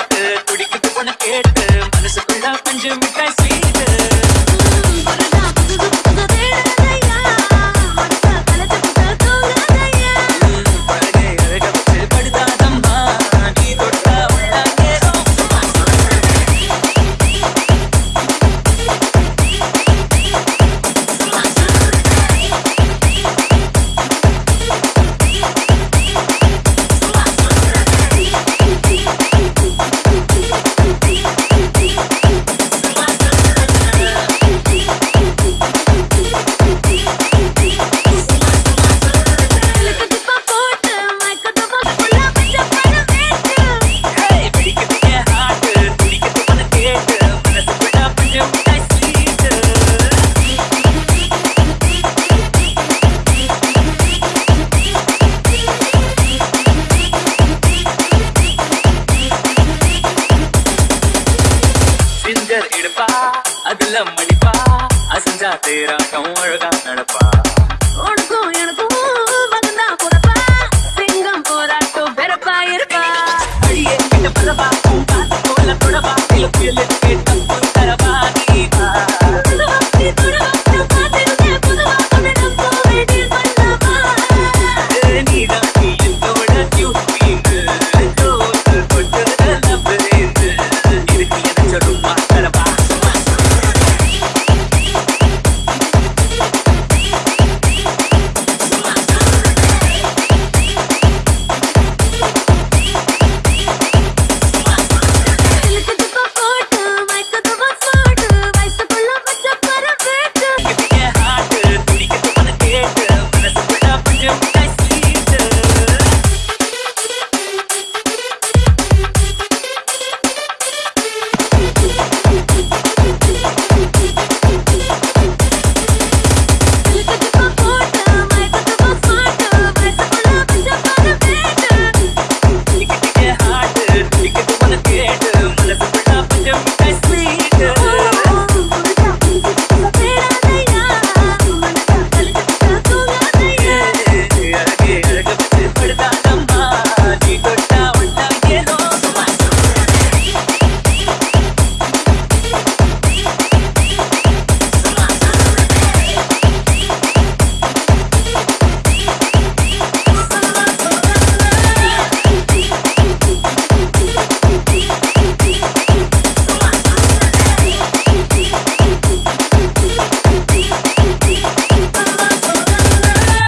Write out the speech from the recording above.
like it. Picture எடுப்பா அதுல மடிப்பா. அசஞ்சா தேராக்கம் அழகா நடப்பா. உனக்கும் எனக்கும் வந்தா போறப்பா. சிங்கம் போராட்டம் பெறப்பா இருப்பா. அடியே பின்ன